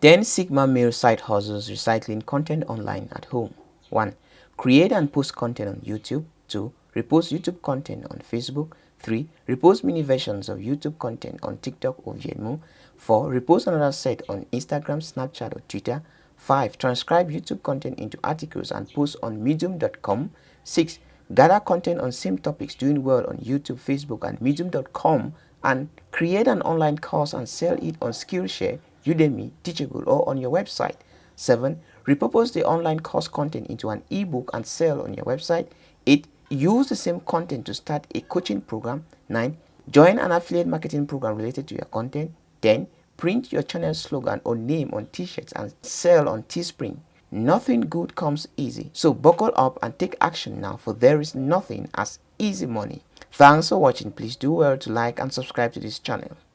10 Sigma male side hustles recycling content online at home. 1. Create and post content on YouTube. 2. Repost YouTube content on Facebook. 3. Repost mini versions of YouTube content on TikTok or Venmo. 4. Repost another set on Instagram, Snapchat or Twitter. 5. Transcribe YouTube content into articles and post on medium.com. 6. Gather content on same topics doing well on YouTube, Facebook and medium.com and create an online course and sell it on Skillshare Udemy, Teachable, or on your website. 7. Repurpose the online course content into an ebook and sell on your website. 8. Use the same content to start a coaching program. 9. Join an affiliate marketing program related to your content. 10. Print your channel slogan or name on t-shirts and sell on Teespring. Nothing good comes easy, so buckle up and take action now for there is nothing as easy money. Thanks for watching. Please do well to like and subscribe to this channel.